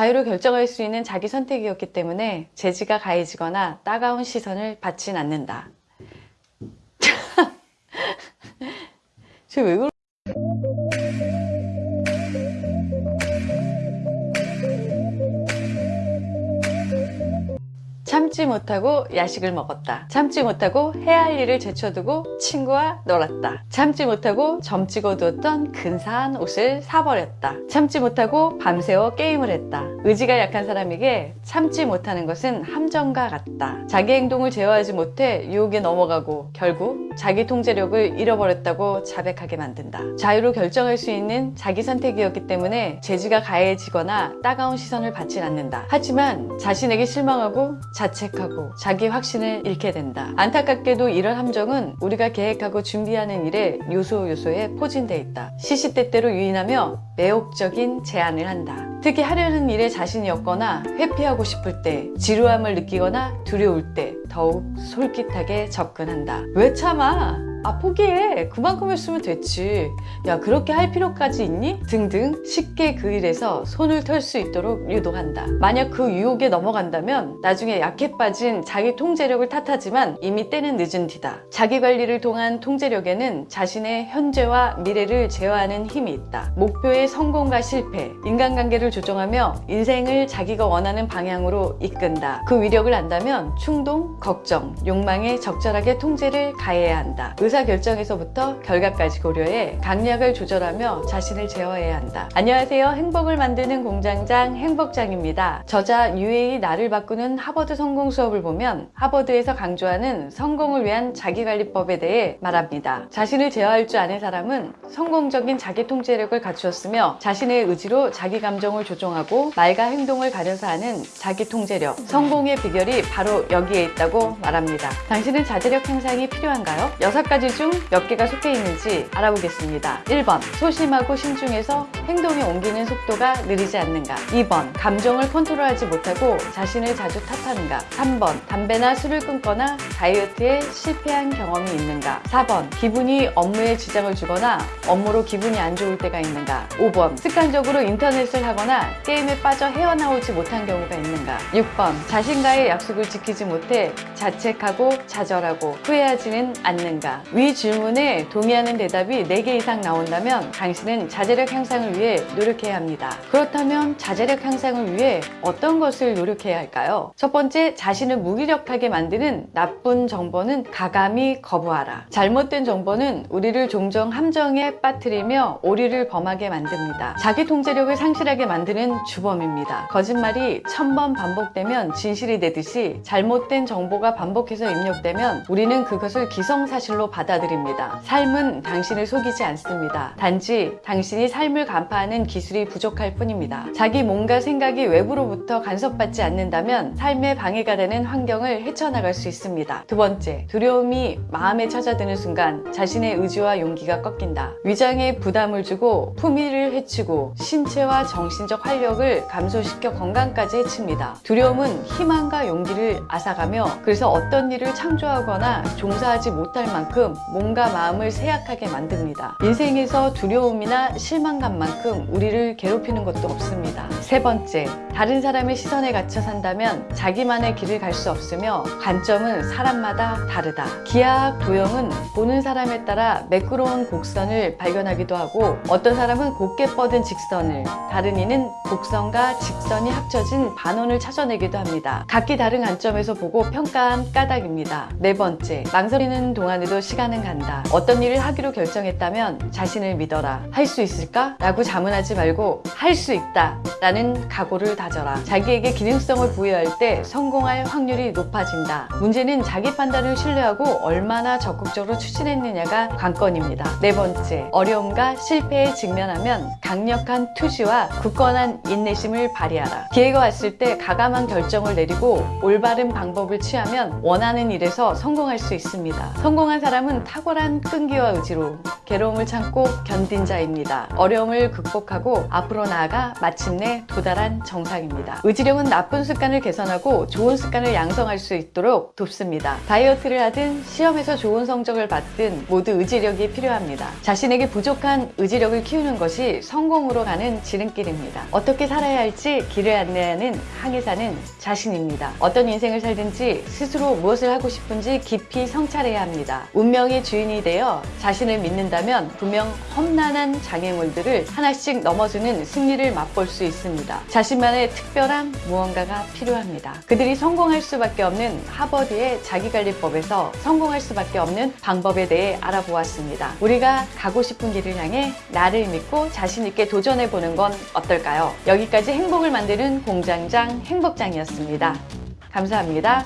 자유로 결정할 수 있는 자기 선택이었기 때문에 재지가 가해지거나 따가운 시선을 받진 않는다. 쟤왜 그러... 참지 못하고 야식을 먹었다. 참지 못하고 해야 할 일을 제쳐두고 친구와 놀았다. 참지 못하고 점 찍어 두었던 근사한 옷을 사버렸다. 참지 못하고 밤새워 게임을 했다. 의지가 약한 사람에게 참지 못하는 것은 함정과 같다. 자기 행동을 제어하지 못해 유혹에 넘어가고 결국 자기 통제력을 잃어버렸다고 자백하게 만든다. 자유로 결정할 수 있는 자기 선택이었기 때문에 재지가 가해지거나 따가운 시선을 받진 않는다. 하지만 자신에게 실망하고 자책 하고 자기 확신을 잃게 된다. 안타깝게도 이런 함정은 우리가 계획하고 준비하는 일에 요소 요소에 포진돼 있다. 시시때때로 유인하며 매혹적인 제안을 한다. 특히 하려는 일에 자신이 없거나 회피하고 싶을 때, 지루함을 느끼거나 두려울 때 더욱 솔깃하게 접근한다. 왜 참아? 아 포기해. 그만큼 했으면 됐지. 야 그렇게 할 필요까지 있니? 등등 쉽게 그 일에서 손을 털 수 있도록 유도한다. 만약 그 유혹에 넘어간다면 나중에 약해 빠진 자기 통제력을 탓하지만 이미 때는 늦은 뒤다. 자기 관리를 통한 통제력에는 자신의 현재와 미래를 제어하는 힘이 있다. 목표의 성공과 실패 인간관계를 조정하며 인생을 자기가 원하는 방향으로 이끈다. 그 위력을 안다면 충동, 걱정, 욕망에 적절하게 통제를 가해야 한다 의사결정에서부터 결과까지 고려해 강약을 조절하며 자신을 제어해야 한다. 안녕하세요. 행복을 만드는 공장장 행복장입니다. 저자 유에이 나를 바꾸는 하버드 성공 수업을 보면 하버드에서 강조하는 성공을 위한 자기관리법에 대해 말합니다. 자신을 제어할 줄 아는 사람은 성공적인 자기 통제력을 갖추었으며 자신의 의지로 자기 감정을 조종하고 말과 행동을 가려서 하는 자기 통제력, 성공의 비결이 바로 여기에 있다고 말합니다. 당신은 자제력 향상이 필요한가요? 여섯 가지 중 몇 개가 속해 있는지 알아보겠습니다. 1번 소심하고 신중해서 행동에 옮기는 속도가 느리지 않는가? 2번 감정을 컨트롤하지 못하고 자신을 자주 탓하는가? 3번 담배나 술을 끊거나 다이어트에 실패한 경험이 있는가? 4번 기분이 업무에 지장을 주거나 업무로 기분이 안 좋을 때가 있는가? 5번 습관적으로 인터넷을 하거나 게임에 빠져 헤어나오지 못한 경우가 있는가? 6번 자신과의 약속을 지키지 못해 자책하고 좌절하고 후회하지는 않는가 위 질문에 동의하는 대답이 4개 이상 나온다면 당신은 자제력 향상을 위해 노력해야 합니다. 그렇다면 자제력 향상을 위해 어떤 것을 노력해야 할까요? 첫 번째, 자신을 무기력하게 만드는 나쁜 정보는 가감히 거부하라. 잘못된 정보는 우리를 종종 함정에 빠뜨리며 오리를 범하게 만듭니다. 자기 통제력을 상실하게 만드는 주범입니다. 거짓말이 천번 반복되면 진실이 되듯이 잘못된 정보가 반복해서 입력되면 우리는 그것을 기성사실로 받 아들입니다. 삶은 당신을 속이지 않습니다. 단지 당신이 삶을 간파하는 기술이 부족할 뿐입니다. 자기 몸과 생각이 외부로부터 간섭받지 않는다면 삶에 방해가 되는 환경을 헤쳐나갈 수 있습니다. 두 번째, 두려움이 마음에 찾아드는 순간 자신의 의지와 용기가 꺾인다. 위장에 부담을 주고 품위를 해치고 신체와 정신적 활력을 감소시켜 건강까지 해칩니다. 두려움은 희망과 용기를 앗아가며 그래서 어떤 일을 창조하거나 종사하지 못할 만큼 몸과 마음을 쇠약하게 만듭니다. 인생에서 두려움이나 실망감만큼 우리를 괴롭히는 것도 없습니다. 세 번째, 다른 사람의 시선에 갇혀 산다면 자기만의 길을 갈 수 없으며 관점은 사람마다 다르다. 기하학 도형은 보는 사람에 따라 매끄러운 곡선을 발견하기도 하고 어떤 사람은 곱게 뻗은 직선을 다른 이는 곡선과 직선이 합쳐진 반원을 찾아내기도 합니다. 각기 다른 관점에서 보고 평가한 까닭입니다. 네 번째, 망설이는 동안에도 시간 은 간다. 어떤 일을 하기로 결정했다면 자신을 믿어라. 할 수 있을까? 라고 자문하지 말고 할 수 있다 라는 각오를 다져라. 자기에게 기능성을 부여할 때 성공할 확률이 높아진다. 문제는 자기 판단을 신뢰하고 얼마나 적극적으로 추진했느냐가 관건입니다. 네 번째, 어려움과 실패에 직면하면 강력한 투지와 굳건한 인내심을 발휘하라. 기회가 왔을 때 가감한 결정을 내리고 올바른 방법을 취하면 원하는 일에서 성공할 수 있습니다. 성공한 사람 은 탁월한 끈기와 의지로 괴로움을 참고 견딘 자입니다. 어려움을 극복하고 앞으로 나아가 마침내 도달한 정상 정상입니다. 의지력은 나쁜 습관을 개선하고 좋은 습관을 양성할 수 있도록 돕습니다. 다이어트를 하든 시험에서 좋은 성적을 받든 모두 의지력이 필요합니다. 자신에게 부족한 의지력을 키우는 것이 성공으로 가는 지름길입니다. 어떻게 살아야 할지 길을 안내하는 항해사는 자신입니다. 어떤 인생을 살든지 스스로 무엇을 하고 싶은지 깊이 성찰해야 합니다. 운명의 주인이 되어 자신을 믿는다면 분명 험난한 장애물들을 하나씩 넘어주는 승리를 맛볼 수 있습니다. 자신만의 특별한 무언가가 필요합니다. 그들이 성공할 수밖에 없는 하버드의 자기관리법에서 성공할 수밖에 없는 방법에 대해 알아보았습니다. 우리가 가고 싶은 길을 향해 나를 믿고 자신 있게 도전해보는 건 어떨까요? 여기까지 행복을 만드는 공장장 행복장이었습니다. 감사합니다.